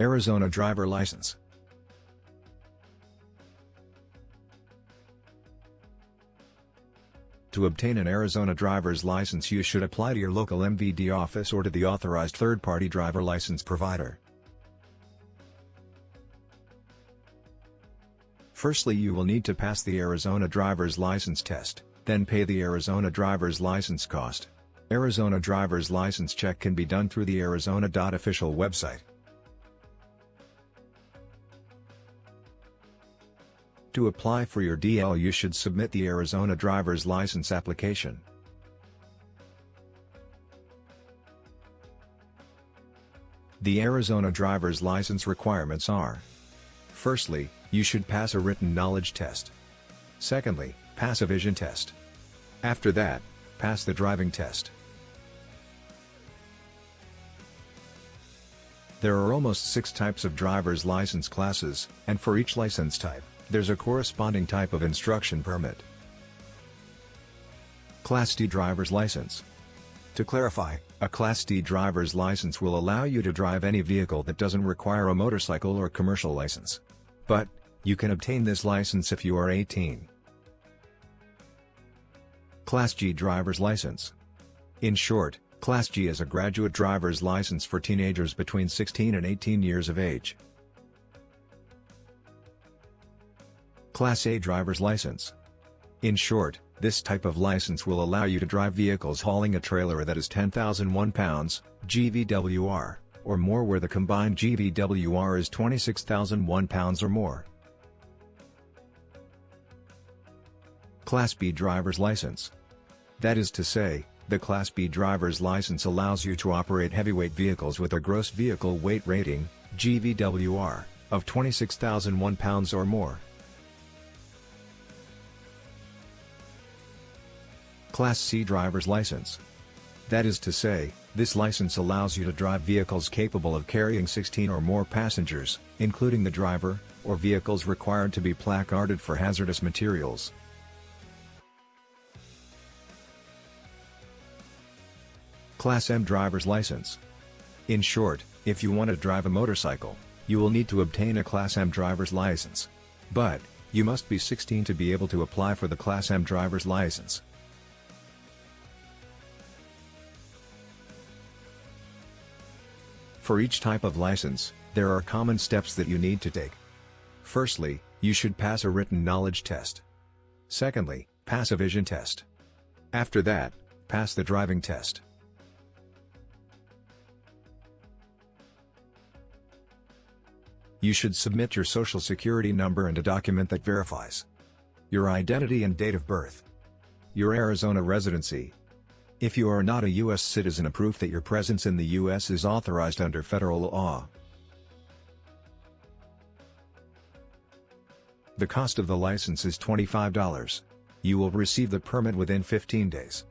Arizona driver license. To obtain an Arizona driver's license you should apply to your local MVD office or to the authorized third-party driver license provider. Firstly you will need to pass the Arizona driver's license test, then pay the Arizona driver's license cost. Arizona driver's license check can be done through the Arizona.official website. To apply for your DL you should submit the Arizona driver's license application. The Arizona driver's license requirements are Firstly, you should pass a written knowledge test. Secondly, pass a vision test. After that, pass the driving test. There are almost six types of driver's license classes, and for each license type, there's a corresponding type of instruction permit. Class D driver's license. To clarify, a Class D driver's license will allow you to drive any vehicle that doesn't require a motorcycle or commercial license. But, you can obtain this license if you are 18. Class G driver's license. In short, Class G is a graduate driver's license for teenagers between 16 and 18 years of age. Class A driver's license. In short, this type of license will allow you to drive vehicles hauling a trailer that is 10,001 pounds, GVWR, or more where the combined GVWR is 26,001 pounds or more. Class B driver's license. That is to say, the Class B driver's license allows you to operate heavyweight vehicles with a gross vehicle weight rating, GVWR, of 26,001 pounds or more. Class C driver's license. That is to say, this license allows you to drive vehicles capable of carrying 16 or more passengers, including the driver, or vehicles required to be placarded for hazardous materials. Class M driver's license. In short, if you want to drive a motorcycle, you will need to obtain a Class M driver's license. But, you must be 16 to be able to apply for the Class M driver's license. For each type of license, there are common steps that you need to take. Firstly, you should pass a written knowledge test. Secondly, pass a vision test. After that, pass the driving test. You should submit your social security number and a document that verifies your identity and date of birth, your Arizona residency, if you are not a U.S. citizen a proof that your presence in the U.S. is authorized under federal law. The cost of the license is $25. You will receive the permit within 15 days.